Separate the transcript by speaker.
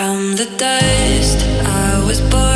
Speaker 1: From the dust, I was born.